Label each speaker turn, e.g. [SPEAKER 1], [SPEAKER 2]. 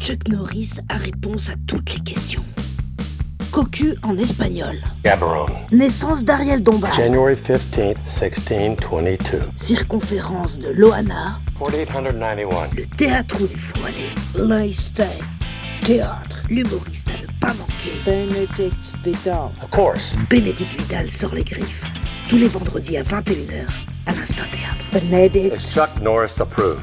[SPEAKER 1] Chuck Norris a réponse à toutes les questions. Cocu en espagnol.
[SPEAKER 2] Gaborone.
[SPEAKER 1] Naissance d'Ariel Dombal.
[SPEAKER 2] January 15, 1622.
[SPEAKER 1] Circonférence de Loana.
[SPEAKER 2] 4891.
[SPEAKER 1] Le théâtre où il faut aller. Théâtre. L'humoriste à ne pas manquer.
[SPEAKER 3] Benedict Vidal.
[SPEAKER 2] Of course.
[SPEAKER 1] Bénédicte Vidal sort les griffes. Tous les vendredis à 21h à l'Instant Théâtre.
[SPEAKER 3] Benedict
[SPEAKER 2] Chuck Norris approved?